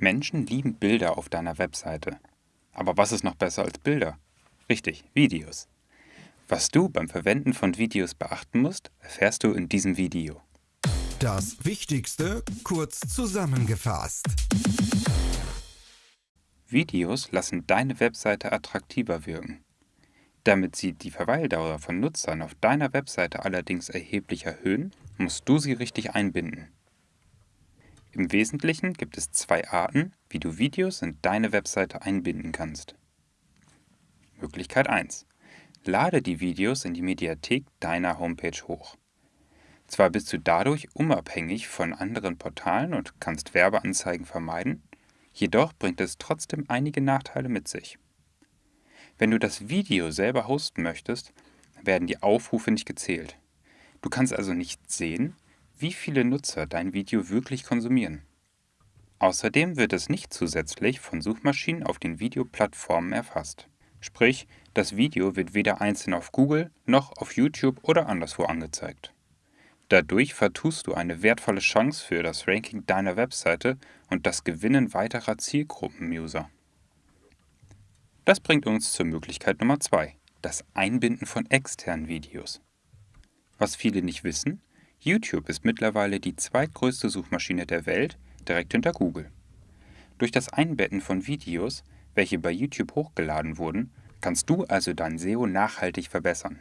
Menschen lieben Bilder auf deiner Webseite. Aber was ist noch besser als Bilder? Richtig, Videos. Was du beim Verwenden von Videos beachten musst, erfährst du in diesem Video. Das Wichtigste kurz zusammengefasst. Videos lassen deine Webseite attraktiver wirken. Damit sie die Verweildauer von Nutzern auf deiner Webseite allerdings erheblich erhöhen, musst du sie richtig einbinden. Im Wesentlichen gibt es zwei Arten, wie du Videos in deine Webseite einbinden kannst. Möglichkeit 1. Lade die Videos in die Mediathek deiner Homepage hoch. Zwar bist du dadurch unabhängig von anderen Portalen und kannst Werbeanzeigen vermeiden, jedoch bringt es trotzdem einige Nachteile mit sich. Wenn du das Video selber hosten möchtest, werden die Aufrufe nicht gezählt. Du kannst also nicht sehen, wie viele Nutzer dein Video wirklich konsumieren. Außerdem wird es nicht zusätzlich von Suchmaschinen auf den Videoplattformen erfasst. Sprich, das Video wird weder einzeln auf Google noch auf YouTube oder anderswo angezeigt. Dadurch vertust du eine wertvolle Chance für das Ranking deiner Webseite und das Gewinnen weiterer Zielgruppen-User. Das bringt uns zur Möglichkeit Nummer 2, das Einbinden von externen Videos. Was viele nicht wissen, YouTube ist mittlerweile die zweitgrößte Suchmaschine der Welt, direkt hinter Google. Durch das Einbetten von Videos, welche bei YouTube hochgeladen wurden, kannst du also dein SEO nachhaltig verbessern.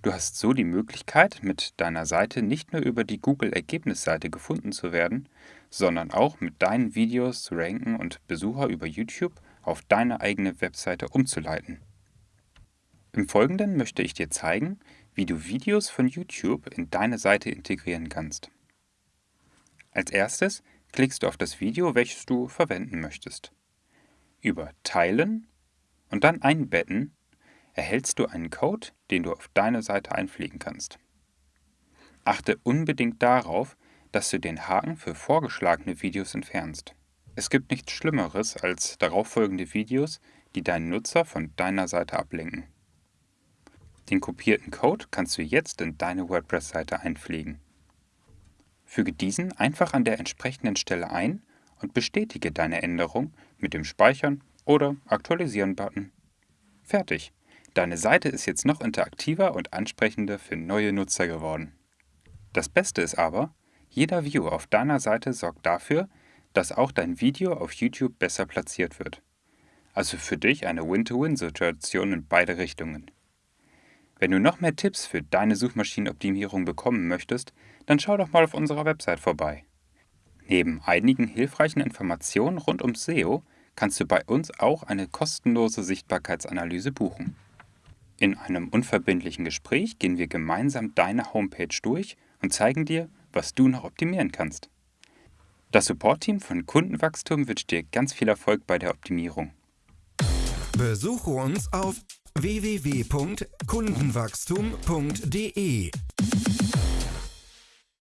Du hast so die Möglichkeit, mit deiner Seite nicht nur über die Google-Ergebnisseite gefunden zu werden, sondern auch mit deinen Videos zu ranken und Besucher über YouTube auf deine eigene Webseite umzuleiten. Im Folgenden möchte ich dir zeigen, wie du Videos von YouTube in deine Seite integrieren kannst. Als erstes klickst du auf das Video, welches du verwenden möchtest. Über Teilen und dann Einbetten erhältst du einen Code, den du auf deine Seite einpflegen kannst. Achte unbedingt darauf, dass du den Haken für vorgeschlagene Videos entfernst. Es gibt nichts Schlimmeres als darauffolgende Videos, die deinen Nutzer von deiner Seite ablenken. Den kopierten Code kannst du jetzt in deine WordPress-Seite einpflegen. Füge diesen einfach an der entsprechenden Stelle ein und bestätige deine Änderung mit dem Speichern oder Aktualisieren-Button. Fertig! Deine Seite ist jetzt noch interaktiver und ansprechender für neue Nutzer geworden. Das Beste ist aber, jeder View auf deiner Seite sorgt dafür, dass auch dein Video auf YouTube besser platziert wird. Also für dich eine Win-to-Win-Situation in beide Richtungen. Wenn du noch mehr Tipps für deine Suchmaschinenoptimierung bekommen möchtest, dann schau doch mal auf unserer Website vorbei. Neben einigen hilfreichen Informationen rund ums SEO kannst du bei uns auch eine kostenlose Sichtbarkeitsanalyse buchen. In einem unverbindlichen Gespräch gehen wir gemeinsam deine Homepage durch und zeigen dir, was du noch optimieren kannst. Das Support-Team von Kundenwachstum wünscht dir ganz viel Erfolg bei der Optimierung. Besuche uns auf www.kundenwachstum.de